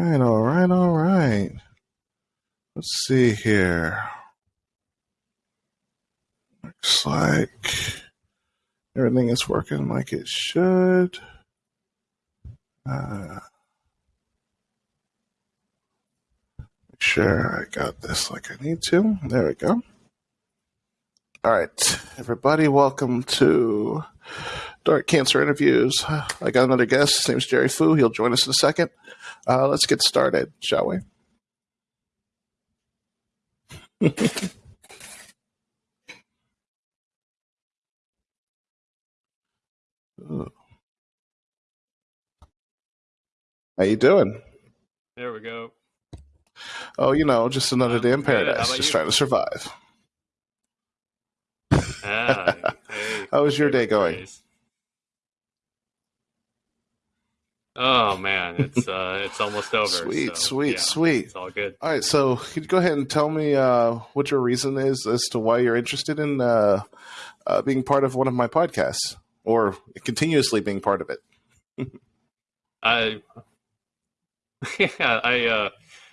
right, all right, all right. Let's see here. Looks like everything is working like it should. Uh, make sure I got this like I need to. There we go. All right, everybody, welcome to Dark Cancer Interviews. I got another guest. His name's Jerry Fu. He'll join us in a second. Uh, let's get started, shall we? How you doing? There we go. Oh, you know, just another Um, day in paradise, just you? trying to survive. Ah, hey, How was your day going? Oh man, it's uh, it's almost over. Sweet, so, sweet, yeah, sweet. It's all good. All right, so could you go ahead and tell me uh, what your reason is as to why you're interested in uh, uh, being part of one of my podcasts or continuously being part of it? I yeah, I uh,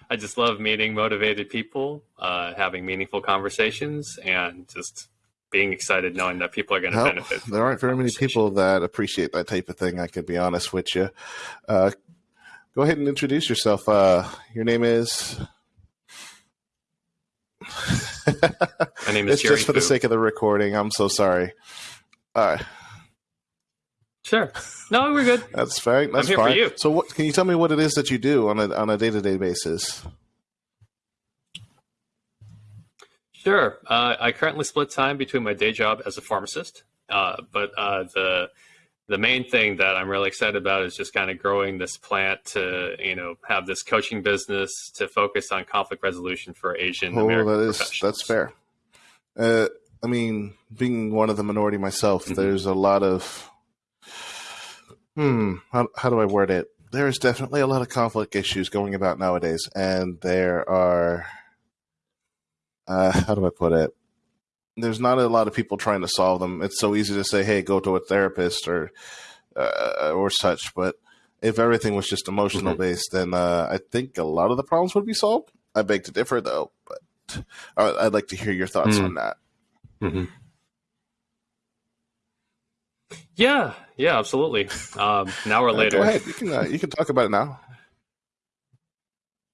I just love meeting motivated people, uh, having meaningful conversations, and just being excited knowing that people are going to Well, benefit. there aren't very many people that appreciate that type of thing. I could be honest with you. Uh, go ahead and introduce yourself. Uh, your name is. My name is it's Jerry just for the sake of the recording. I'm so sorry. All right, Sure. No, we're good. that's fine. That's here for you. So, what can you tell me what it is that you do on a on a day to day basis? Sure. Uh, I currently split time between my day job as a pharmacist, uh, but uh, the the main thing that I'm really excited about is just kind of growing this plant to you know have this coaching business to focus on conflict resolution for Asian Oh, American that is that's fair. Uh, I mean, being one of the minority myself, Mhm. there's a lot of hmm. How, how do I word it? There's definitely a lot of conflict issues going about nowadays, and there are. Uh, how do I put it? There's not a lot of people trying to solve them. It's so easy to say, "Hey, go to a therapist" or uh, or such. But if everything was just emotional Mhm. based, then uh, I think a lot of the problems would be solved. I beg to differ, though. But I- I'd like to hear your thoughts Mm. on that. Mhm. Yeah, yeah, absolutely. Um, an hour Uh, later. go ahead. You can uh, you can talk about it now.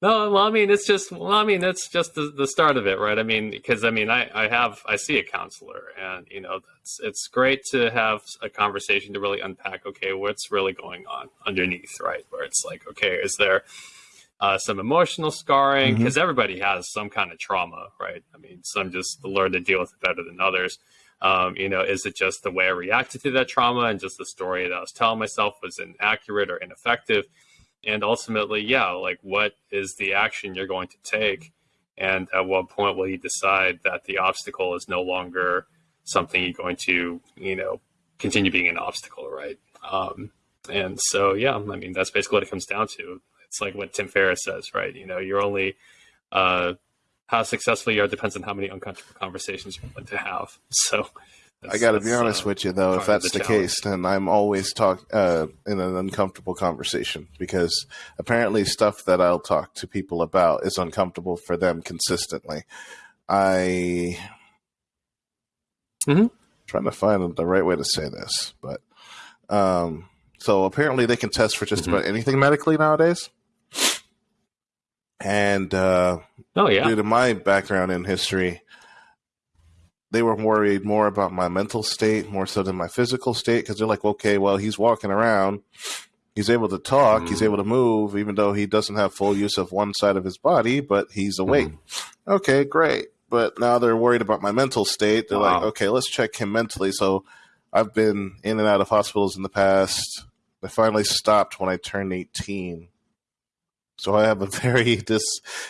No, well, I mean, it's just, well, I mean, that's just the, the start of it, right? I mean, because I mean, I, I have, I see a counselor, and you know, that's, it's great to have a conversation to really unpack, okay, what's really going on underneath, right? Where it's like, okay, is there uh, some emotional scarring? Because everybody has some kind of trauma, right? I mean, some just learn to deal with it better than others. Um, you know, is it just the way I reacted to that trauma and just the story that I was telling myself was inaccurate or ineffective? And ultimately yeah like what is the action you're going to take? And at what point will you decide that the obstacle is no longer something you're going to you know continue being an obstacle right? Um, and so yeah i mean that's basically what it comes down to. It's like what tim ferriss says right? You know you're only uh, how successful you are depends on how many uncomfortable conversations you're willing to have. So I got to be honest uh, with you, though. If that's the the, case, then I'm always talk uh, in an uncomfortable conversation because apparently stuff that I'll talk to people about is uncomfortable for them consistently. I mm-hmm. trying to find the right way to say this, but um, so apparently they can test for just Mhm. about anything medically nowadays. And uh, oh yeah due to my background in history, they were worried more about my mental state more so than my physical state because they're like, okay, well, he's walking around, he's able to talk, he's Mm. able to move, even though he doesn't have full use of one side of his body, but he's awake. Mm-hmm. Okay, great. But now they're worried about my mental state. They're like, okay, let's check him mentally. So I've been in and out of hospitals in the past. I finally stopped when I turned 18. So I have a very dis,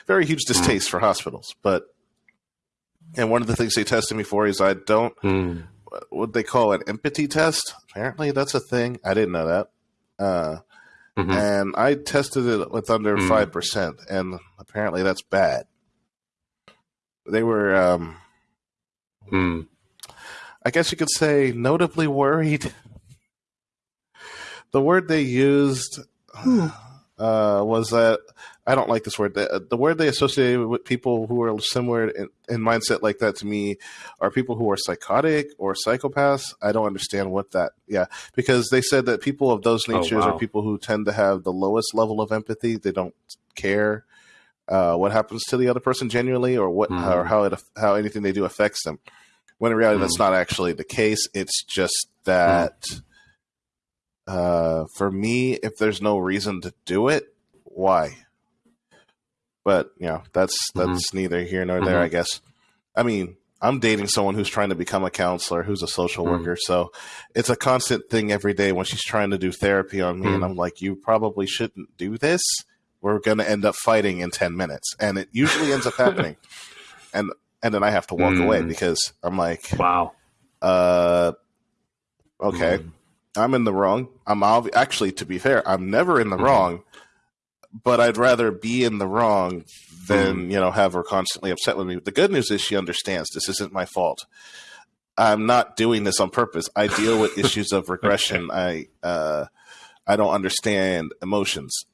very huge distaste for hospitals. But and one of the things they tested me for is I don't Mm. what they call an empathy test. Apparently, that's a thing. I didn't know that. Uh, Mhm. And I tested it with under Mm. five percent, and apparently that's bad. They were, um, Mm. I guess you could say, notably worried. The word they used, uh, was that I don't like this word. The, the, word they associate with people who are similar in, in, mindset like that to me are people who are psychotic or psychopaths. I don't understand what that. Yeah, because they said that people of those oh, natures oh, wow. are people who tend to have the lowest level of empathy. They don't care uh, what happens to the other person genuinely, or what mm. or how it how anything they do affects them. When in reality, mm. that's not actually the case. It's just that. Mm uh, for me, if there's no reason to do it, why? But you know, that's mm-hmm. that's mm-hmm. neither here nor there, mm-hmm. I guess. I mean, I'm dating someone who's trying to become a counselor, who's a social mm-hmm. worker, so it's a constant thing every day when she's trying to do therapy on me, and mm. I'm like, you probably shouldn't do this. We're going to end up fighting in ten minutes, and it usually ends up happening, and and then I have to walk away mm. because I'm like, wow, uh, okay mm. I'm in the wrong. I'm obvi- actually, to be fair, I'm never in the mm-hmm. wrong, but I'd rather be in the wrong than mm-hmm. you know have her constantly upset with me. The good news is she understands this isn't my fault. I'm not doing this on purpose. I deal with issues of regression. I uh, I don't understand emotions.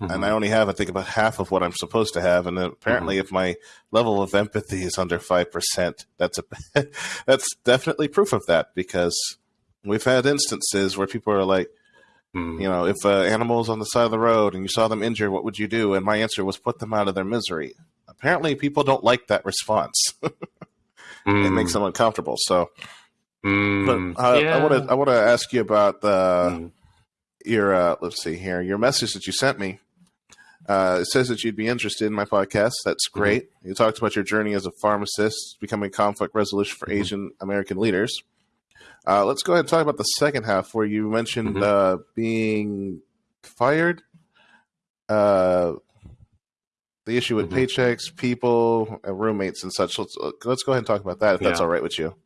Mm-hmm. And I only have, I think, about half of what I'm supposed to have. And apparently, mm-hmm. if my level of empathy is under five percent, that's a that's definitely proof of that because We've had instances where people are like, mm. you know, if an animal is on the side of the road and you saw them injured, what would you do? And my answer was put them out of their misery. Apparently, people don't like that response. mm. It makes them uncomfortable. So, mm. but uh, yeah. I want to I want to ask you about the hmm. your uh, let's see here your message that you sent me. Uh, it says that you'd be interested in my podcast. That's mm-hmm. great. Mm-hmm. You talked about your journey as a pharmacist, becoming conflict resolution for mm-hmm. Asian American leaders. Uh, let's go ahead and talk about the second half where you mentioned mm-hmm. uh, being fired. Uh, the issue with mm-hmm. paychecks, people, roommates, and such. Let's uh, let's go ahead and talk about that if yeah. that's all right with you.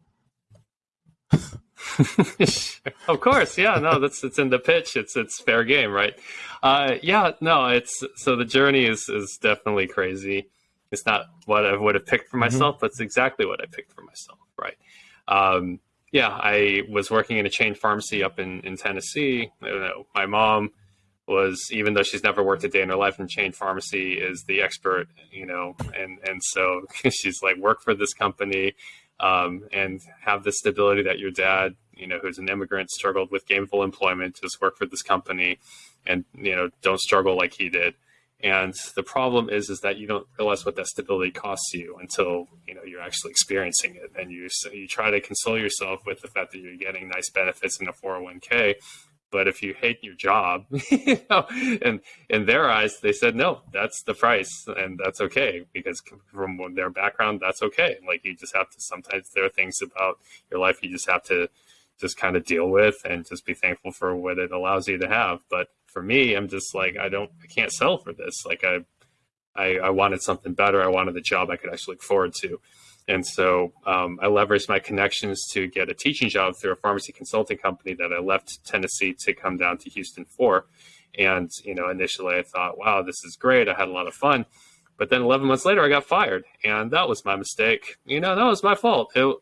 of course, yeah. No, that's it's in the pitch. It's it's fair game, right? Uh, yeah, no, it's so the journey is is definitely crazy. It's not what I would have picked for mm-hmm. myself, mm-hmm. but it's exactly what I picked for myself, right? Um, yeah, I was working in a chain pharmacy up in, in Tennessee. My mom was, even though she's never worked a day in her life in chain pharmacy, is the expert, you know, and, and so she's like, work for this company um, and have the stability that your dad, you know, who's an immigrant, struggled with gainful employment, just work for this company and, you know, don't struggle like he did. And the problem is, is that you don't realize what that stability costs you until you know you're actually experiencing it, and you so you try to console yourself with the fact that you're getting nice benefits in a 401k. But if you hate your job, you know, and in their eyes, they said no, that's the price, and that's okay because from their background, that's okay. Like you just have to. Sometimes there are things about your life you just have to just kind of deal with and just be thankful for what it allows you to have. But for me, I'm just like, I don't, I can't sell for this. Like I, I, I wanted something better. I wanted a job I could actually look forward to. And so um, I leveraged my connections to get a teaching job through a pharmacy consulting company that I left Tennessee to come down to Houston for. And, you know, initially I thought, wow, this is great. I had a lot of fun. But then 11 months later, I got fired. And that was my mistake. You know, that was my fault. It,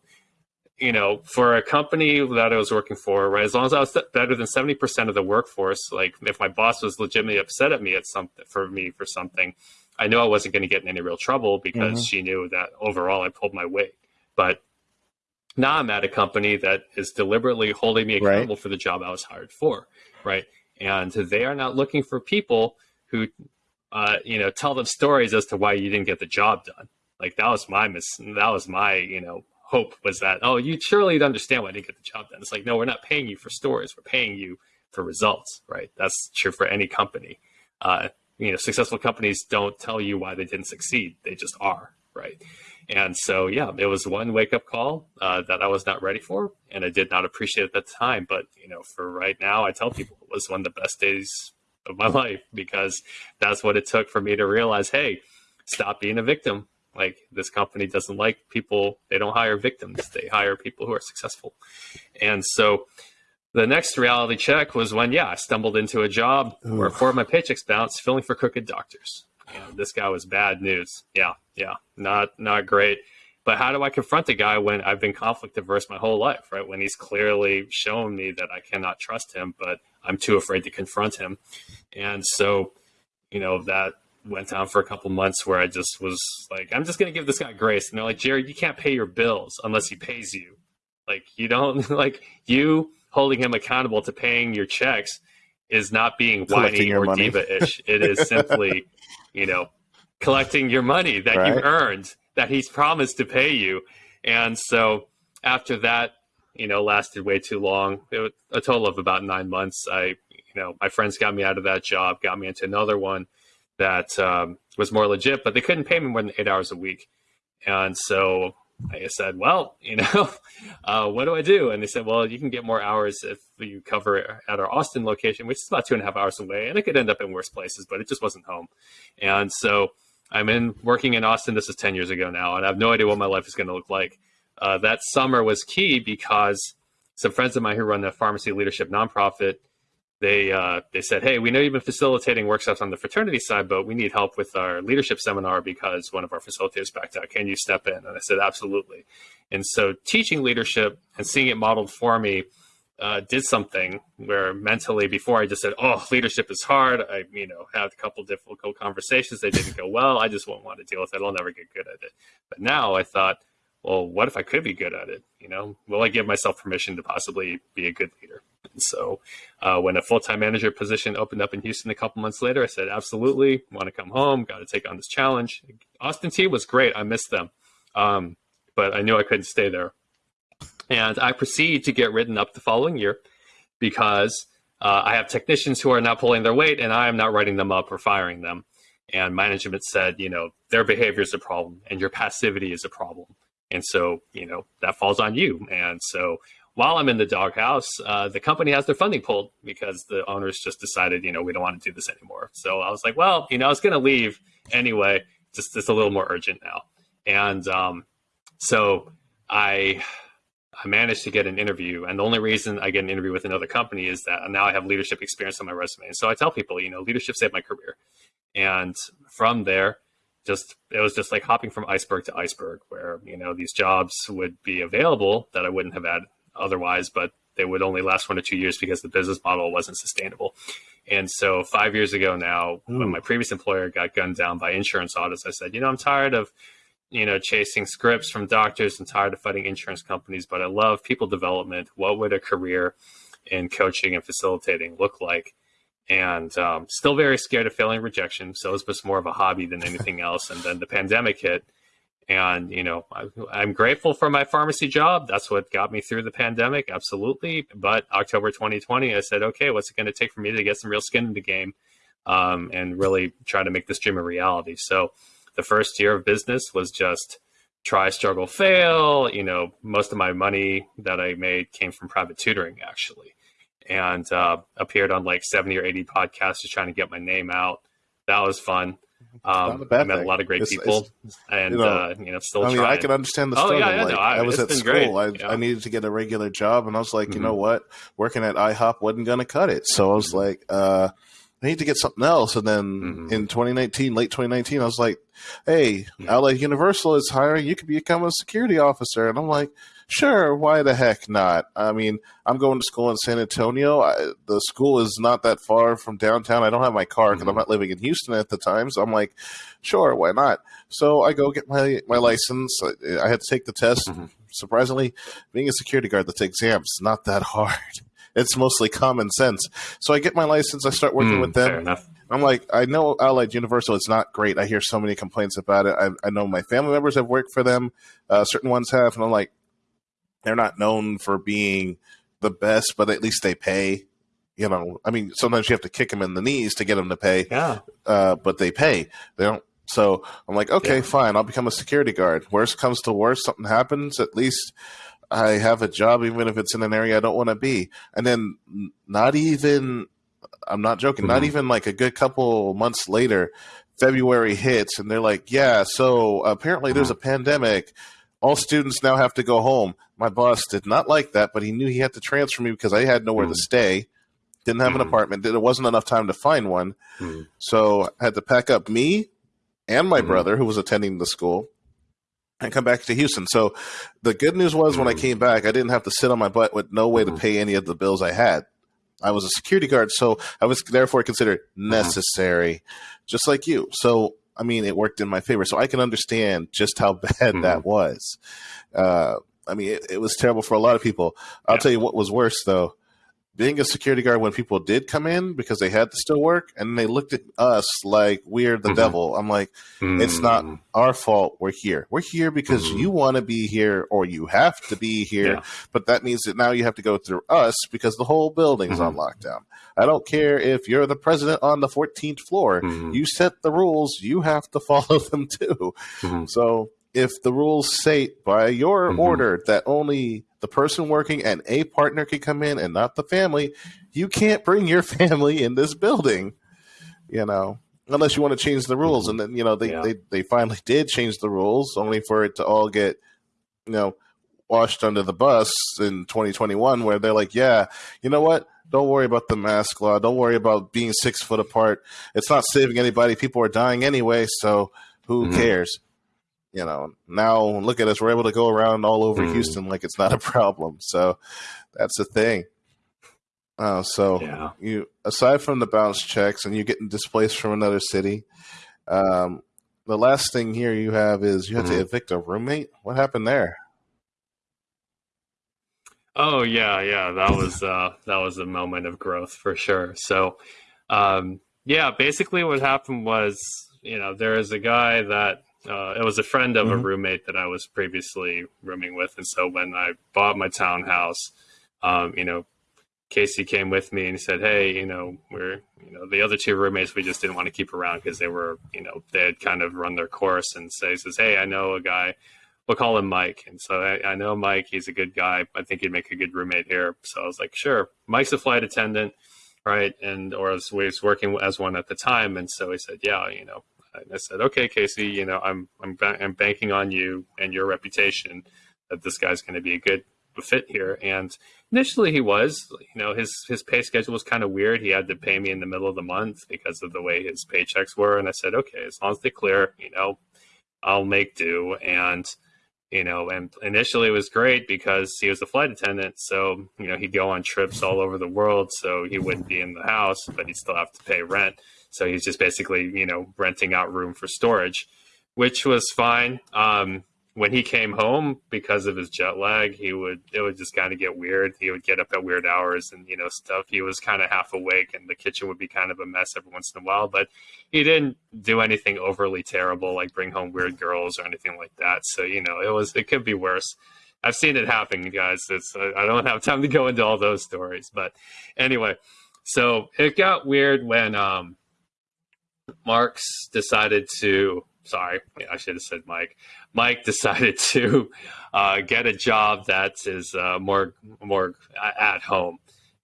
you know, for a company that I was working for, right, as long as I was better than 70% of the workforce, like if my boss was legitimately upset at me at something for me for something, I knew I wasn't going to get in any real trouble because mm-hmm. she knew that overall I pulled my weight. But now I'm at a company that is deliberately holding me accountable right. for the job I was hired for, right? And they are not looking for people who, uh, you know, tell them stories as to why you didn't get the job done. Like that was my mis- that was my you know hope was that, oh, you surely understand why I didn't get the job done. It's like, no, we're not paying you for stories. We're paying you for results, right? That's true for any company. Uh, you know, successful companies don't tell you why they didn't succeed. They just are, right? And so, yeah, it was one wake up call uh, that I was not ready for, and I did not appreciate at the time. But you know, for right now, I tell people it was one of the best days of my life because that's what it took for me to realize, hey, stop being a victim. Like this company doesn't like people, they don't hire victims, they hire people who are successful. And so the next reality check was when, yeah, I stumbled into a job Ooh. where four of my paychecks bounced, filling for crooked doctors. And this guy was bad news. Yeah, yeah, not not great. But how do I confront a guy when I've been conflict averse my whole life, right? When he's clearly shown me that I cannot trust him, but I'm too afraid to confront him. And so you know, that went down for a couple months where I just was like, I'm just going to give this guy grace. And they're like, Jared, you can't pay your bills unless he pays you. Like, you don't, like, you holding him accountable to paying your checks is not being whiny or diva ish. it is simply, you know, collecting your money that right. you earned that he's promised to pay you. And so after that, you know, lasted way too long. It was a total of about nine months. I, you know, my friends got me out of that job, got me into another one that um, was more legit, but they couldn't pay me more than eight hours a week. And so I said, well, you know, uh, what do I do? And they said, well, you can get more hours if you cover at our Austin location, which is about two and a half hours away. And it could end up in worse places, but it just wasn't home. And so I'm in working in Austin. This is 10 years ago now, and I have no idea what my life is going to look like. Uh, that summer was key because some friends of mine who run the pharmacy leadership nonprofit, they uh, they said, "Hey, we know you've been facilitating workshops on the fraternity side, but we need help with our leadership seminar because one of our facilitators backed out. Can you step in?" And I said, "Absolutely." And so, teaching leadership and seeing it modeled for me uh, did something where mentally, before I just said, "Oh, leadership is hard," I you know had a couple difficult conversations. They didn't go well. I just won't want to deal with it. I'll never get good at it. But now I thought well, what if I could be good at it? You know, will I give myself permission to possibly be a good leader? So, uh, when a full time manager position opened up in Houston a couple months later, I said, absolutely, want to come home, got to take on this challenge. Austin T was great. I missed them. Um, but I knew I couldn't stay there. And I proceed to get written up the following year because uh, I have technicians who are not pulling their weight and I am not writing them up or firing them. And management said, you know, their behavior is a problem and your passivity is a problem. And so, you know, that falls on you. And so while I'm in the doghouse, uh, the company has their funding pulled because the owners just decided, you know, we don't want to do this anymore. So I was like, well, you know, I was going to leave anyway, just it's a little more urgent now. And um, so I I managed to get an interview. And the only reason I get an interview with another company is that now I have leadership experience on my resume. And so I tell people, you know, leadership saved my career. And from there, just it was just like hopping from iceberg to iceberg where you know these jobs would be available that i wouldn't have had otherwise but they would only last one or two years because the business model wasn't sustainable and so five years ago now Ooh. when my previous employer got gunned down by insurance audits i said you know i'm tired of you know chasing scripts from doctors and tired of fighting insurance companies but i love people development what would a career in coaching and facilitating look like and um, still very scared of failing rejection. So it was more of a hobby than anything else. And then the pandemic hit, and you know I, I'm grateful for my pharmacy job. That's what got me through the pandemic, absolutely. But October 2020, I said, okay, what's it going to take for me to get some real skin in the game, um, and really try to make this dream a reality? So the first year of business was just try, struggle, fail. You know, most of my money that I made came from private tutoring, actually and uh, appeared on like 70 or 80 podcasts just trying to get my name out. That was fun. Um, I met a lot of great it's, people, it's, and you know, uh, you know, still. I mean, trying. I can understand the struggle. Oh, yeah, yeah, like, no, I, I, was at school. I, yeah. I, needed to get a regular job, and I was like, mm-hmm. you know what, working at IHOP wasn't going to cut it. So I was mm-hmm. like, uh, I need to get something else. And then mm-hmm. in 2019, late 2019, I was like, hey, mm-hmm. Allied Universal is hiring. You could become a security officer, and I'm like Sure, why the heck not? I mean, I'm going to school in San Antonio. I, the school is not that far from downtown. I don't have my car because mm-hmm. I'm not living in Houston at the time. So I'm like, sure, why not? So I go get my, my license. I, I had to take the test. Mm-hmm. Surprisingly, being a security guard, the exam is not that hard. It's mostly common sense. So I get my license. I start working mm, with them. I'm like, I know Allied Universal. It's not great. I hear so many complaints about it. I, I know my family members have worked for them. Uh, certain ones have, and I'm like, they're not known for being the best, but at least they pay. You know, I mean, sometimes you have to kick them in the knees to get them to pay. Yeah. Uh, but they pay. They don't. So I'm like, okay, yeah. fine. I'll become a security guard. Worst comes to worst, something happens. At least I have a job, even if it's in an area I don't want to be. And then not even, I'm not joking, mm-hmm. not even like a good couple months later, February hits, and they're like, yeah, so apparently there's mm-hmm. a pandemic all students now have to go home. My boss did not like that, but he knew he had to transfer me because I had nowhere mm. to stay. Didn't have mm. an apartment. There wasn't enough time to find one. Mm. So I had to pack up me and my brother, who was attending the school, and come back to Houston. So the good news was when I came back, I didn't have to sit on my butt with no way to pay any of the bills I had. I was a security guard, so I was therefore considered necessary just like you. So I mean, it worked in my favor. So I can understand just how bad mm-hmm. that was. Uh, I mean, it, it, was terrible for a lot of people. I'll yeah. tell you what was worse though being a security guard when people did come in because they had to still work and they looked at us like we're the mm-hmm. devil. I'm like, mm-hmm. it's not mm. our fault. We're here. We're here because mm-hmm. you want to be here or you have to be here. Yeah. But that means that now you have to go through us because the whole building's on mm-hmm. lockdown. I don't care if you're the president on the 14th floor. Mm-hmm. You set the rules. You have to follow them too. Mm-hmm. So if the rules state by your order that only the person working and a partner can come in and not the family, you can't bring your family in this building, you know, unless you want to change the rules. And then, you know, they, yeah. they, they finally did change the rules only for it to all get, you know, washed under the bus in 2021 where they're like, yeah, you know what? Don't worry about the mask law. Don't worry about being six foot apart. It's not saving anybody. People are dying anyway. So who mm-hmm. cares? you know, now look at us. We're able to go around all over mm. Houston like it's not a problem. So that's the thing. Uh, so yeah. you aside from the bounce checks and you getting displaced from another city, um, the last thing here you have is you have mm-hmm. to evict a roommate. What happened there? Oh yeah, yeah, that was uh, that was a moment of growth for sure. So, um, yeah, basically what happened was, you know, there is a guy that uh, it was a friend of mm-hmm. a roommate that I was previously rooming with, and so when I bought my townhouse, um, you know, Casey came with me and he said, "Hey, you know, we're you know the other two roommates we just didn't want to keep around because they were you know they had kind of run their course." And so he says, "Hey, I know a guy." We'll call him Mike. And so I, I know Mike. He's a good guy. I think he'd make a good roommate here. So I was like, sure. Mike's a flight attendant, right? And or was, was working as one at the time. And so he said, yeah, you know, and I said, okay, Casey, you know, I'm I'm I'm banking on you and your reputation that this guy's going to be a good fit here. And initially, he was. You know, his his pay schedule was kind of weird. He had to pay me in the middle of the month because of the way his paychecks were. And I said, okay, as long as they clear, you know, I'll make do. And you know, and initially it was great because he was a flight attendant. So, you know, he'd go on trips all over the world. So he wouldn't be in the house, but he'd still have to pay rent. So he's just basically, you know, renting out room for storage, which was fine. Um, when he came home because of his jet lag, he would it would just kind of get weird. He would get up at weird hours and you know stuff. He was kind of half awake, and the kitchen would be kind of a mess every once in a while. But he didn't do anything overly terrible, like bring home weird girls or anything like that. So you know, it was it could be worse. I've seen it happen, guys. It's I don't have time to go into all those stories, but anyway, so it got weird when um Marks decided to, sorry, I should have said Mike. Mike decided to uh, get a job that is uh, more more at home,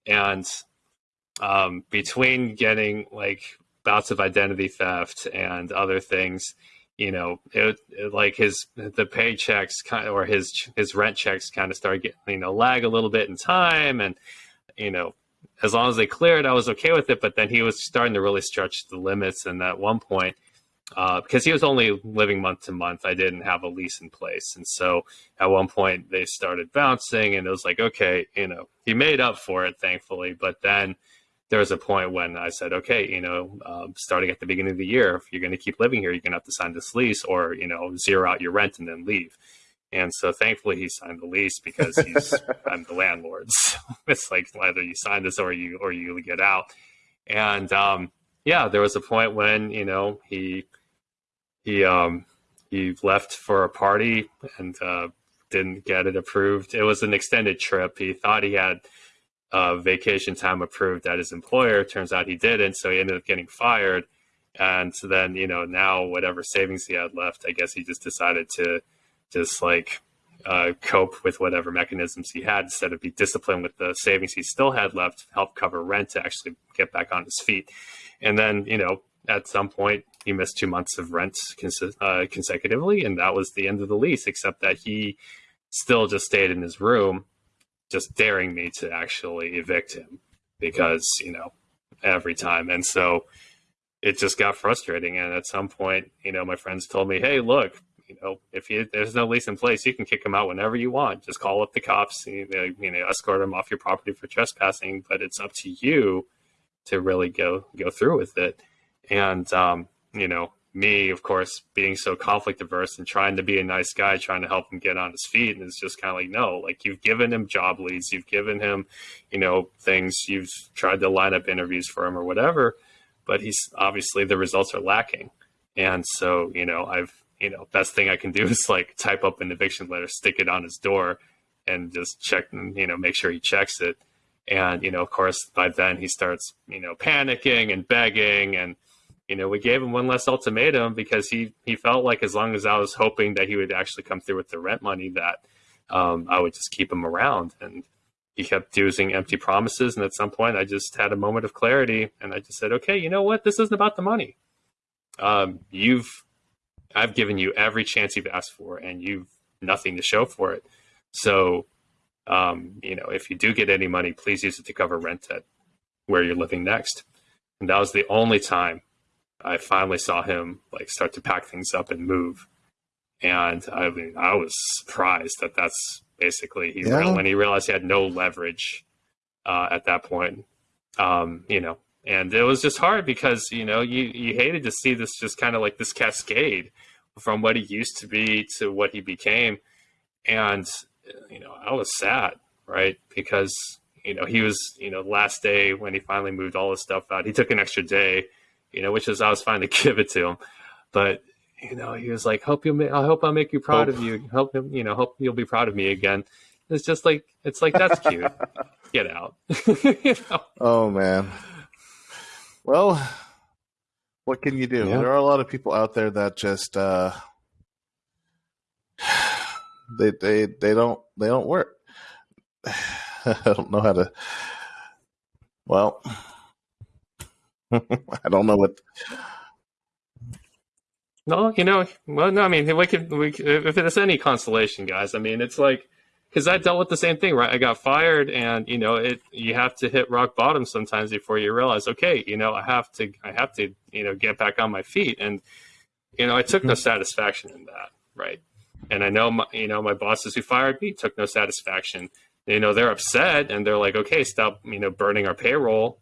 and um, between getting like bouts of identity theft and other things, you know, it, it, like his the paychecks kind of, or his his rent checks kind of started getting you know lag a little bit in time, and you know as long as they cleared, I was okay with it. But then he was starting to really stretch the limits. And at one point, uh, because he was only living month to month, I didn't have a lease in place. And so at one point, they started bouncing, and it was like, okay, you know, he made up for it, thankfully. But then there was a point when I said, okay, you know, um, starting at the beginning of the year, if you're going to keep living here, you're going to have to sign this lease or, you know, zero out your rent and then leave. And so thankfully he signed the lease because he's I'm the landlord. So it's like either you sign this or you or you get out. And um, yeah, there was a point when, you know, he he um he left for a party and uh, didn't get it approved. It was an extended trip. He thought he had uh, vacation time approved at his employer. Turns out he didn't, so he ended up getting fired. And so then, you know, now whatever savings he had left, I guess he just decided to just like uh, cope with whatever mechanisms he had instead of be disciplined with the savings he still had left, to help cover rent to actually get back on his feet. And then, you know, at some point, he missed two months of rent cons- uh, consecutively, and that was the end of the lease, except that he still just stayed in his room, just daring me to actually evict him because, you know, every time. And so it just got frustrating. And at some point, you know, my friends told me, hey, look, you know, if you, there's no lease in place, you can kick them out whenever you want. Just call up the cops, you know, you know, escort them off your property for trespassing. But it's up to you to really go go through with it. And um, you know, me, of course, being so conflict averse and trying to be a nice guy, trying to help him get on his feet. And it's just kind of like, no, like you've given him job leads, you've given him, you know, things, you've tried to line up interviews for him or whatever, but he's obviously the results are lacking. And so, you know, I've, you know, best thing I can do is like type up an eviction letter, stick it on his door and just check, and you know, make sure he checks it. And, you know, of course, by then he starts, you know, panicking and begging and, you know, we gave him one less ultimatum because he he felt like as long as I was hoping that he would actually come through with the rent money, that um, I would just keep him around. And he kept using empty promises. And at some point, I just had a moment of clarity, and I just said, "Okay, you know what? This isn't about the money. Um, you've I've given you every chance you've asked for, and you've nothing to show for it. So, um, you know, if you do get any money, please use it to cover rent at where you're living next." And that was the only time I finally saw him like start to pack things up and move. And I mean, I was surprised that that's basically he yeah. when he realized he had no leverage uh, at that point. Um, you know, and it was just hard because you know you you hated to see this just kind of like this cascade from what he used to be to what he became, and you know I was sad, right? Because you know he was you know last day when he finally moved all his stuff out, he took an extra day you know, which is I was fine to give it to him, but you know, he was like, "Hope you, ma- I hope I'll make you proud hope. of you. Hope him, you know, hope you'll be proud of me again." It's just like it's like that's cute. Get out. you know? Oh man. Well, what can you do? Yeah. There are a lot of people out there that just uh, they they they don't they don't work. I don't know how to. Well, I don't know what. No, you know, well, no, I mean, we could, we, if it's any consolation, guys. I mean, it's like because I dealt with the same thing, right? I got fired, and you know, it you have to hit rock bottom sometimes before you realize, okay, you know, I have to, I have to, you know, get back on my feet, and you know, I took no mm-hmm. satisfaction in that, right? And I know, my, you know, my bosses who fired me took no satisfaction. You know, they're upset, and they're like, okay, stop, you know, burning our payroll,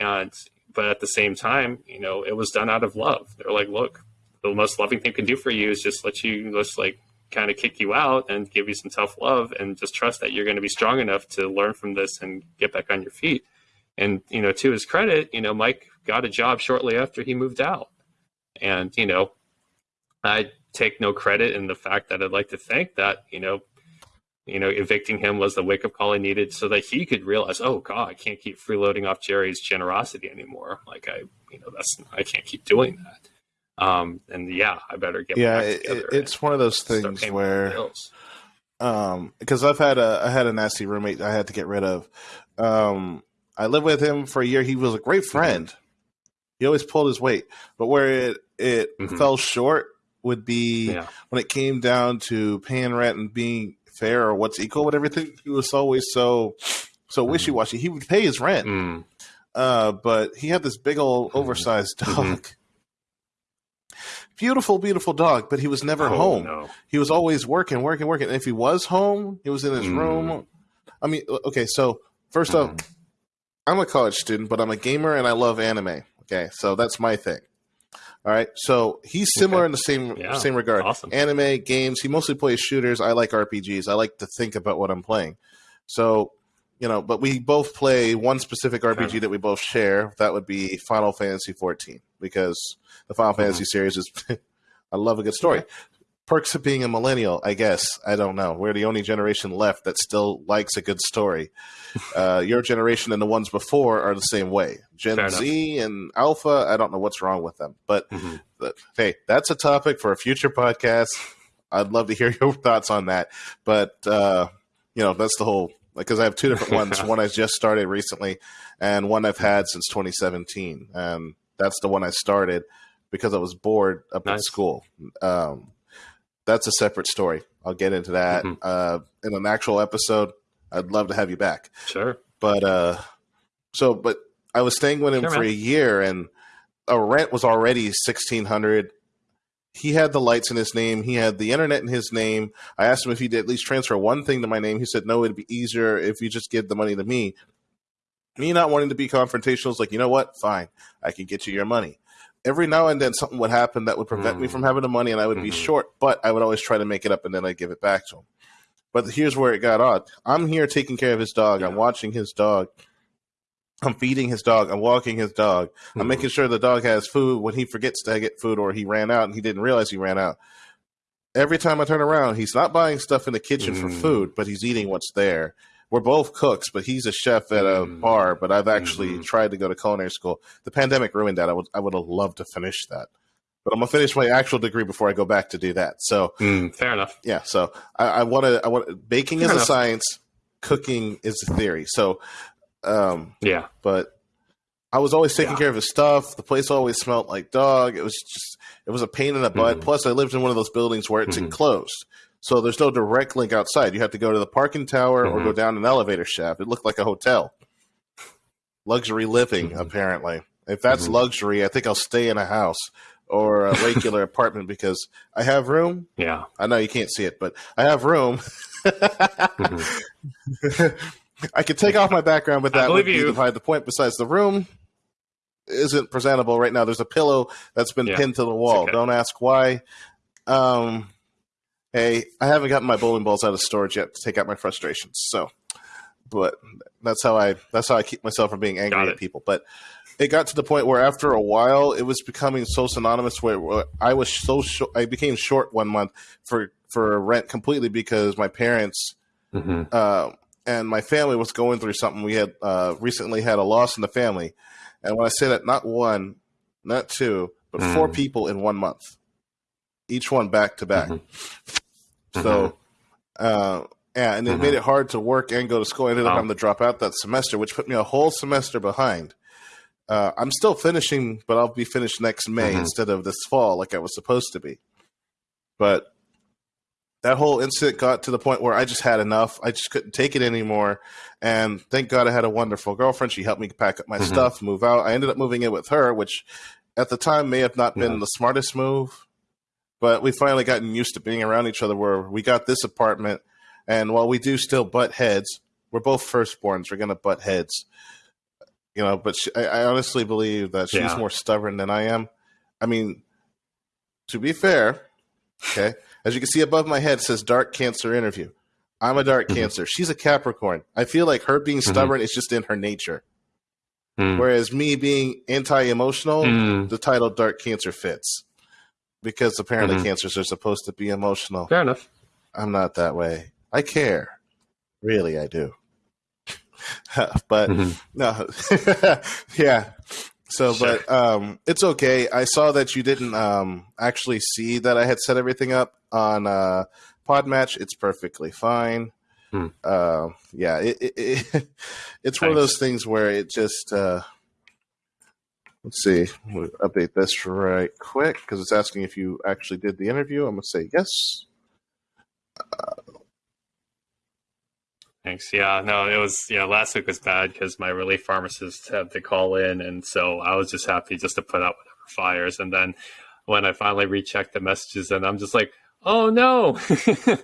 and but at the same time, you know, it was done out of love. They're like, look, the most loving thing can do for you is just let you just like kind of kick you out and give you some tough love and just trust that you're going to be strong enough to learn from this and get back on your feet. And, you know, to his credit, you know, Mike got a job shortly after he moved out. And, you know, I take no credit in the fact that I'd like to think that, you know, you know, evicting him was the wake up call I needed so that he could realize, oh God, I can't keep freeloading off Jerry's generosity anymore. Like I, you know, that's I can't keep doing that. Um, and yeah, I better get yeah. It, it's one of those things where, um, because I've had a I had a nasty roommate I had to get rid of. Um, I lived with him for a year. He was a great mm-hmm. friend. He always pulled his weight, but where it it mm-hmm. fell short would be yeah. when it came down to paying rent and being fair or what's equal with everything. He was always so so mm. wishy washy. He would pay his rent, mm. uh, but he had this big old mm-hmm. oversized mm-hmm. dog. Beautiful, beautiful dog, but he was never oh, home. No. He was always working, working, working. And if he was home, he was in his mm. room. I mean, okay, so first mm. off, I'm a college student, but I'm a gamer and I love anime. Okay, so that's my thing. All right, so he's similar okay. in the same yeah, same regard. Awesome. Anime games. He mostly plays shooters. I like RPGs. I like to think about what I'm playing. So, you know, but we both play one specific RPG that we both share. That would be Final Fantasy 14 because the Final mm-hmm. Fantasy series is. I love a good story. Perks of being a millennial, I guess. I don't know. We're the only generation left that still likes a good story. Uh, your generation and the ones before are the same way. Gen Fair Z enough. and Alpha, I don't know what's wrong with them. But, mm-hmm. but, hey, that's a topic for a future podcast. I'd love to hear your thoughts on that. But, uh, you know, that's the whole, because I have two different ones. one I just started recently and one I've had since 2017. And that's the one I started because I was bored up nice. at school. Um, that's a separate story. I'll get into that mm-hmm. uh, in an actual episode. I'd love to have you back. Sure. But uh, so, but I was staying with him sure, for man. a year, and a rent was already sixteen hundred. He had the lights in his name. He had the internet in his name. I asked him if he'd at least transfer one thing to my name. He said, "No, it'd be easier if you just give the money to me." Me not wanting to be confrontational is like, you know what? Fine, I can get you your money. every now and then something would happen that would prevent mm. me from having the money and I would mm-hmm. be short, but I would always try to make it up and then I'd give it back to him. But here's where it got odd. I'm here taking care of his dog. Yeah. I'm watching his dog. I'm feeding his dog. I'm walking his dog. Mm-hmm. I'm making sure the dog has food when he forgets to get food or he ran out and he didn't realize he ran out. Every time I turn around, he's not buying stuff in the kitchen mm. for food, but he's eating what's there we're both cooks, but he's a chef at a mm. bar. But I've actually mm-hmm. tried to go to culinary school. The pandemic ruined that. I would I would have loved to finish that, but I'm gonna finish my actual degree before I go back to do that. So mm, fair enough. Yeah. So I want to. I want baking fair is enough. a science, cooking is a theory. So um, yeah, but. I was always taking yeah. care of his stuff. The place always smelled like dog. It was just, it was a pain in the butt. Mm-hmm. Plus, I lived in one of those buildings where it's mm-hmm. enclosed. So there's no direct link outside. You have to go to the parking tower mm-hmm. or go mm-hmm. down an elevator shaft. It looked like a hotel. Luxury living, mm-hmm. apparently. If that's mm-hmm. luxury, I think I'll stay in a house or a regular apartment because I have room. Yeah. I know you can't see it, but I have room. I could take off my background, but that would be divide the point. Besides, the room isn't presentable right now. There's a pillow that's been yeah. pinned to the wall. Okay. Don't ask why. Um, hey, I haven't gotten my bowling balls out of storage yet to take out my frustrations. So, but that's how I that's how I keep myself from being angry at people. But it got to the point where after a while, it was becoming so synonymous where, where I was so short. I became short one month for for rent completely because my parents. Mm-hmm. Uh, and my family was going through something. We had uh, recently had a loss in the family, and when I say that, not one, not two, but mm. four people in one month, each one back to back. Mm-hmm. So, mm-hmm. uh, yeah, and it mm-hmm. made it hard to work and go to school. I ended up having to drop out that semester, which put me a whole semester behind. Uh, I'm still finishing, but I'll be finished next May mm-hmm. instead of this fall, like I was supposed to be. But that whole incident got to the point where I just had enough. I just couldn't take it anymore. And thank God I had a wonderful girlfriend. She helped me pack up my mm-hmm. stuff, move out. I ended up moving in with her, which at the time may have not been yeah. the smartest move but we finally gotten used to being around each other where we got this apartment and while we do still butt heads we're both firstborns we're gonna butt heads you know but she, I, I, honestly believe that she's yeah. more stubborn than i am i mean to be fair okay as you can see above my head says dark cancer interview i'm a dark mm-hmm. cancer she's a capricorn i feel like her being mm-hmm. stubborn mm-hmm. is just in her nature mm. whereas me being anti-emotional mm. the title dark cancer fits because apparently mm-hmm. cancers are supposed to be emotional. Fair enough. I'm not that way. I care. Really, I do. but mm-hmm. no, yeah. So, sure. but um, it's okay. I saw that you didn't um, actually see that I had set everything up on uh, Podmatch. It's perfectly fine. Hmm. Uh, yeah, it, it, it it's Thanks. one of those things where it just uh, Let's see. We'll update this right quick because it's asking if you actually did the interview. I'm going to say yes. Uh, Thanks. Yeah, no, it was, you know, last week was bad because my relief pharmacist had to call in. And so I was just happy just to put out whatever fires. And then when I finally rechecked the messages, and I'm just like, oh no,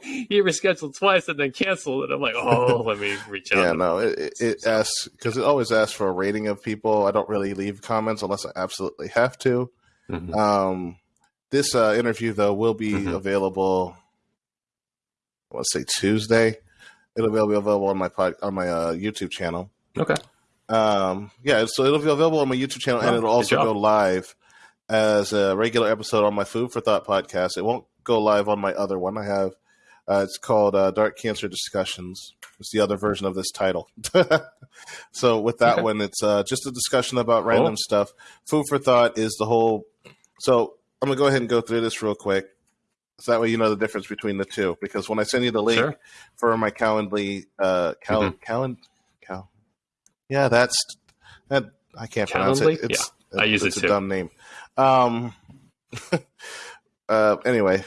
he rescheduled twice and then canceled. And I'm like, oh, let me reach out. yeah, no, it, it asks because it always asks for a rating of people. I don't really leave comments unless I absolutely have to. Mm-hmm. Um, this uh, interview though will be mm-hmm. available. Let's say Tuesday. It'll be available on my pod, on my uh, YouTube channel. Okay. Um, yeah, so it'll be available on my YouTube channel, oh, and it'll also go live as a regular episode on my Food for Thought podcast. It won't go live on my other one. I have uh, it's called uh, Dark Cancer Discussions. It's the other version of this title. so with that okay. one, it's uh, just a discussion about random cool. stuff. Food for thought is the whole. So I'm gonna go ahead and go through this real quick, so that way you know the difference between the two. Because when I send you the link sure. for my Calendly, uh, Cal, mm-hmm. Calend, Cal, yeah, that's that. I can't Calendly? pronounce it. It's, yeah, I use it's it a dumb name. Um, uh, anyway,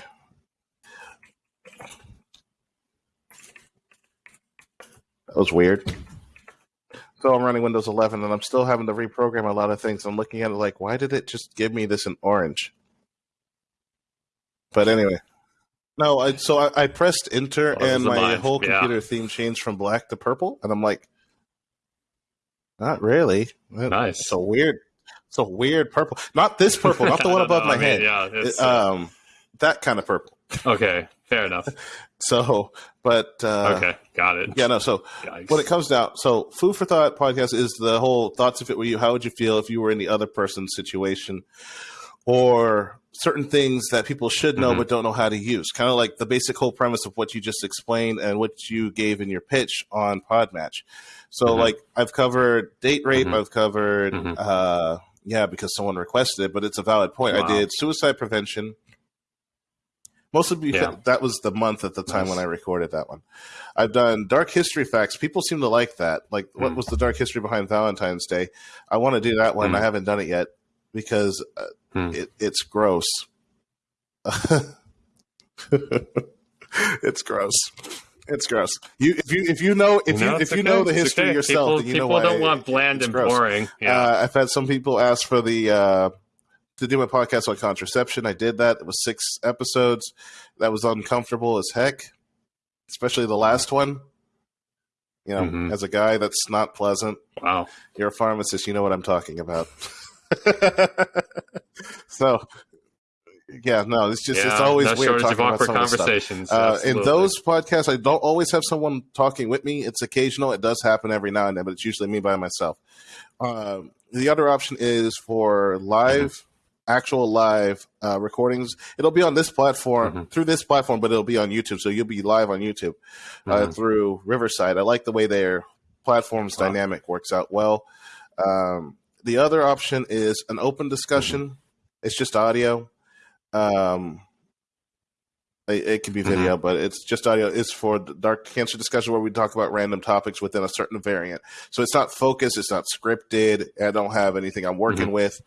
that was weird. So I'm running Windows 11 and I'm still having to reprogram a lot of things. I'm looking at it like, why did it just give me this in orange? But anyway, no. I, so I, I pressed enter oh, and my whole computer yeah. theme changed from black to purple, and I'm like, not really. Nice. It's a weird It's a weird purple. Not this purple, not the one above No, my I mean, head. Yeah. It's, uh, um, that kind of purple. okay. Fair enough. So, but uh, Okay. Got it. yeah, no. So Yikes. when it comes down, so food for thought podcast is the whole thoughts if it were you, how would you feel if you were in the other person's situation, or certain things that people should know Mhm. but don't know how to use. Kind of like the basic whole premise of what you just explained and what you gave in your pitch on Podmatch. So, Mhm. like I've covered date rape, Mhm. I've covered, Mhm. uh, yeah, because someone requested it, but it's a valid point. I did suicide prevention. Mostly because Yeah. that was the month at the time Nice. when I recorded that one. I've done dark history facts. People seem to like that. Like, what Mm. was the dark history behind Valentine's Day? I want to do that one. Mm. I haven't done it yet because uh, Hmm. it, it's gross. it's gross. It's gross. You if you if you know if you, if it's you okay. know the history okay. yourself, people, you know people don't want bland and gross. boring. Yeah. Uh, I've had some people ask for the uh, to do my podcast on contraception. I did that. It was six episodes. That was uncomfortable as heck, especially the last one. You know, Mhm. as a guy, that's not pleasant. wow. You're a pharmacist. You know what I'm talking about. so, yeah, no, it's just yeah. it's always weird talking about some stuff. conversations. Uh, in those podcasts, I don't always have someone talking with me. It's occasional. It does happen every now and then, but it's usually me by myself. Um, the other option is for live, Mm-hmm. actual live uh, recordings. It'll be on this platform Mhm. through this platform, but it'll be on YouTube. So you'll be live on YouTube uh, Mhm. through Riverside. I like the way their platform's Wow. dynamic works out well. Um, the other option is an open discussion. Mm-hmm. It's just audio. Um, it, it can be Mm-hmm. video, but it's just audio. It's for dark cancer discussion where we talk about random topics within a certain variant. So it's not focused. It's not scripted. I don't have anything I'm working Mhm. with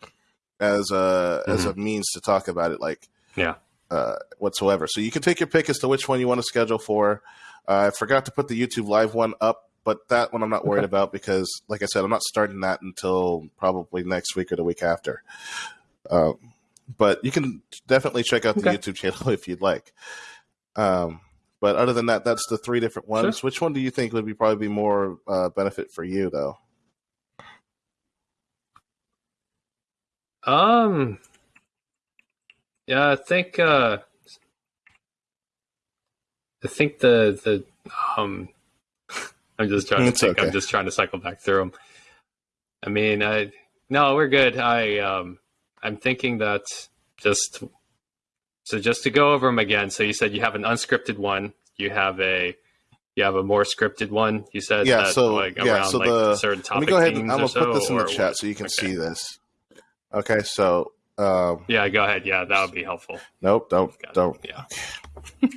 as a as a means to talk about it. Like Yeah. uh, whatsoever. So you can take your pick as to which one you want to schedule for. Uh, I forgot to put the YouTube live one up, but that one I'm not worried Okay. about because, like I said, I'm not starting that until probably next week or the week after. Um, but you can definitely check out the Okay. YouTube channel if you'd like. Um, but other than that, that's the three different ones. Which one do you think would be probably be more uh, benefit for you, though? Um. Yeah, I think. Uh, I think the the um. I'm just trying to think. okay. I'm just trying to cycle back through them. I mean, I no, we're good. I um, I'm thinking that just so just to go over them again. So you said you have an unscripted one. You have a you have a more scripted one. You said Yeah, that, so- like yeah, around so like the- certain Let me go ahead and I'm gonna put so, this in the chat what? so you can Okay. see this. Okay, so um, Yeah, go ahead. Yeah, that would be helpful. nope, don't don't Yeah.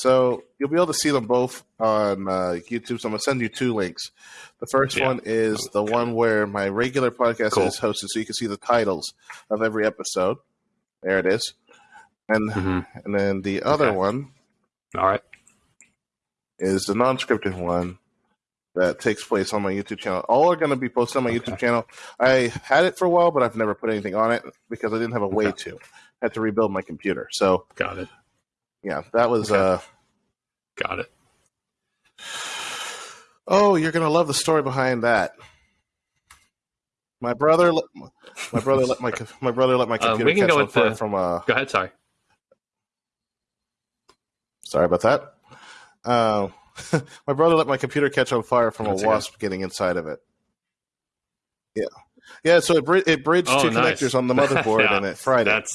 So you'll be able to see them both on uh, YouTube. So I'm gonna send you two links. The first Yeah. one is the Okay. one where my regular podcast Cool. is hosted, so you can see the titles of every episode. There it is, and hmm and then the other Okay. one All right. is the non-scripted one that takes place on my YouTube channel. All are going to be posted on my Okay. YouTube channel. I had it for a while, but I've never put anything on it because I didn't have a way to. I had to rebuild my computer. So Got it. Yeah, that was. Okay. uh Got it. Oh, you're gonna love the story behind that. My brother, let- my brother let my my brother let my Um, computer can catch go on fire the- from uh Go ahead. Sorry. Sorry about that. Uh, my brother let my computer catch on fire from That's a wasp getting inside of it. Yeah, yeah. So it, bri- it bridged Oh, two nice. connectors on the motherboard Yeah, and it fried it.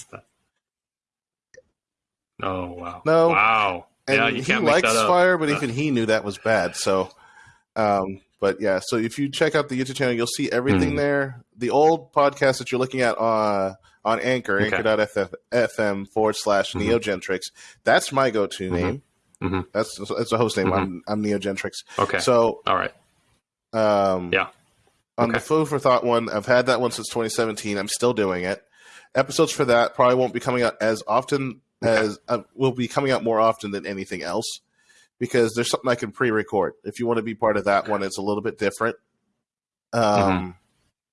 Oh wow. No. Wow. And yeah, he likes fire, but Uh. even he knew that was bad. So, um, but yeah. So if you check out the YouTube channel, you'll see everything Hmm. there. The old podcast that you're looking at on on Anchor, Okay. Anchor.fm forward slash Mhm. Neogentrix. That's my go-to Mhm. name. Mhm. That's that's a host name. Mhm. I'm I'm Neogentrix. Okay. So All right. um, Yeah. On the Food for Thought one, I've had that one since 2017. I'm still doing it. Episodes for that probably won't be coming out as often As uh, will be coming out more often than anything else because there's something I can pre-record. If you want to be part of that one, it's a little bit different. Um, Mhm.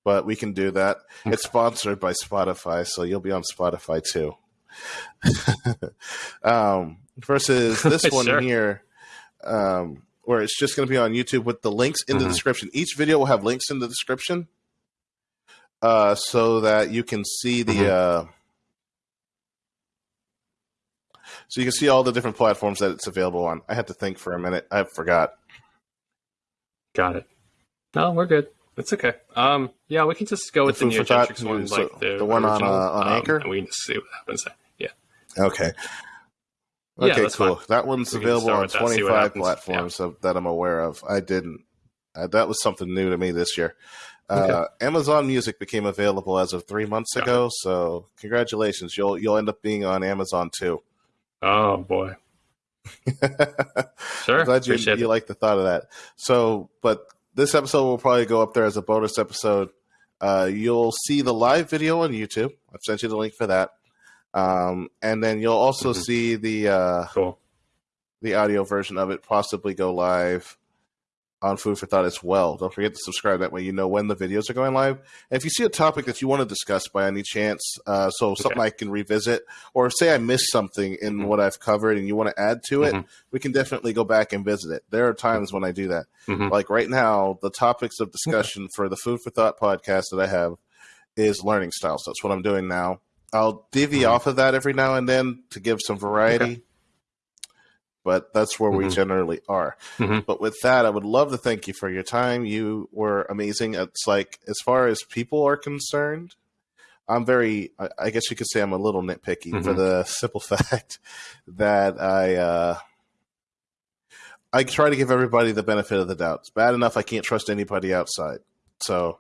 but we can do that. Okay. It's sponsored by Spotify, so you'll be on Spotify too. um, versus this one Sure. here, um, where it's just going to be on YouTube with the links in the Mhm. description. Each video will have links in the description. uh, so that you can see the. Mhm. Uh, so you can see all the different platforms that it's available on. I had to think for a minute. I forgot. Got it. No, we're good. It's okay. Um, yeah, we can just go with the, for Neogentrix one, so like the, the one on, uh, on um, Anchor? and we can just see what happens. There. Yeah. Okay. Yeah, Okay, that's cool. fine. That one's We available on with that, 25 platforms so, that I'm aware of. I didn't. Uh, that was something new to me this year. Uh, Amazon Music became available as of three months Got ago, so congratulations. You'll you'll end up being on Amazon too. Oh boy. Sure. I'm glad you, Appreciate you like the thought of that. So, but this episode will probably go up there as a bonus episode. Uh, you'll see the live video on YouTube. I've sent you the link for that. Um, and then you'll also Mhm. see the uh, Cool. the audio version of it possibly go live on Food for Thought as well. Don't forget to subscribe. That way you know when the videos are going live. And if you see a topic that you want to discuss by any chance, uh, so something I can revisit, or say I missed something in Mhm. what I've covered and you want to add to it, Mhm. we can definitely go back and visit it. There are times when I do that. Mhm. Like right now, the topics of discussion for the Food for Thought podcast that I have is learning styles. That's what I'm doing now. I'll divvy Mhm. off of that every now and then to give some variety. But that's where we Mhm. generally are. Mhm. But with that, I would love to thank you for your time. You were amazing. It's like, as far as people are concerned, I'm very, I- guess you could say I'm a little nitpicky for Mhm. the simple fact that I, uh, I try to give everybody the benefit of the doubt. It's bad enough I can't trust anybody outside. So,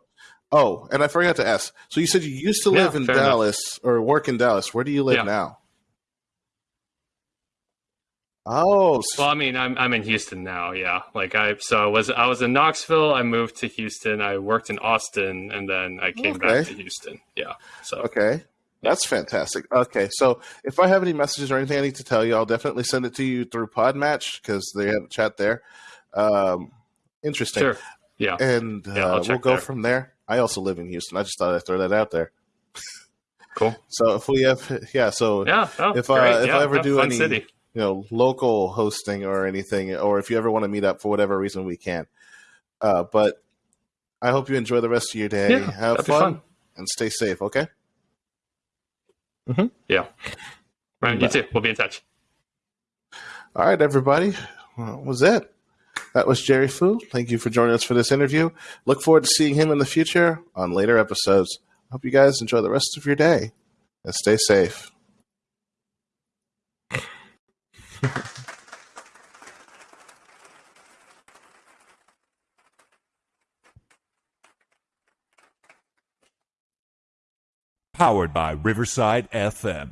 oh, and I forgot to ask. So you said you used to Yeah, live in fair enough. Dallas or work in Dallas. Where do you live Yeah. now? Oh, Well, I mean, I'm I'm in Houston now. Yeah, like I so I was I was in Knoxville. I moved to Houston. I worked in Austin, and then I came back to Houston. Yeah. So Okay. That's fantastic. Okay, so if I have any messages or anything I need to tell you, I'll definitely send it to you through Podmatch because they have a chat there. Um, interesting. sure. Yeah. And Yeah, uh, we'll go there. from there. I also live in Houston. I just thought I'd throw that out there. Cool. So if we have, yeah, so Yeah. Oh, If, uh, if yeah, I ever do any- city. You know, local hosting or anything, or if you ever want to meet up for whatever reason, we can. Uh, but I hope you enjoy the rest of your day. Yeah, have fun, fun. and stay safe. Okay. Yeah. Right. You too. We'll be in touch. All right, everybody. Well, that was it. That was Jerry Fu. Thank you for joining us for this interview. Look forward to seeing him in the future on later episodes. Hope you guys enjoy the rest of your day and stay safe. Powered by Riverside FM.